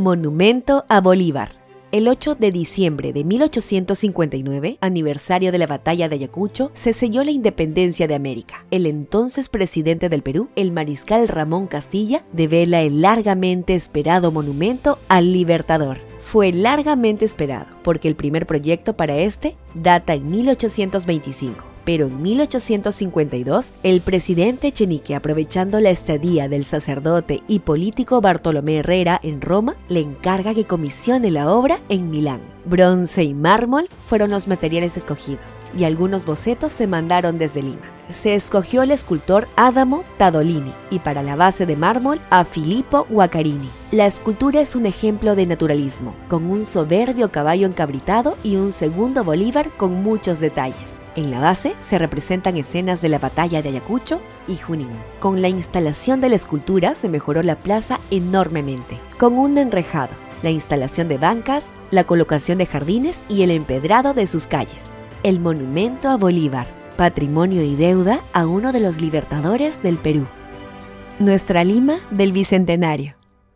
Monumento a Bolívar. El 8 de diciembre de 1859, aniversario de la batalla de Ayacucho, se selló la independencia de América. El entonces presidente del Perú, el mariscal Ramón Castilla, devela el largamente esperado monumento al Libertador. Fue largamente esperado porque el primer proyecto para este data en 1825 pero en 1852 el presidente Echenique, aprovechando la estadía del sacerdote y político Bartolomé Herrera en Roma, le encarga que comisione la obra en Milán. Bronce y mármol fueron los materiales escogidos y algunos bocetos se mandaron desde Lima. Se escogió el escultor Adamo Tadolini y para la base de mármol a Filippo Guaccarini. La escultura es un ejemplo de naturalismo, con un soberbio caballo encabritado y un segundo Bolívar con muchos detalles. En la base se representan escenas de la batalla de Ayacucho y Junín. Con la instalación de la escultura se mejoró la plaza enormemente, con un enrejado, la instalación de bancas, la colocación de jardines y el empedrado de sus calles. El monumento a Bolívar, patrimonio y deuda a uno de los libertadores del Perú. Nuestra Lima del Bicentenario.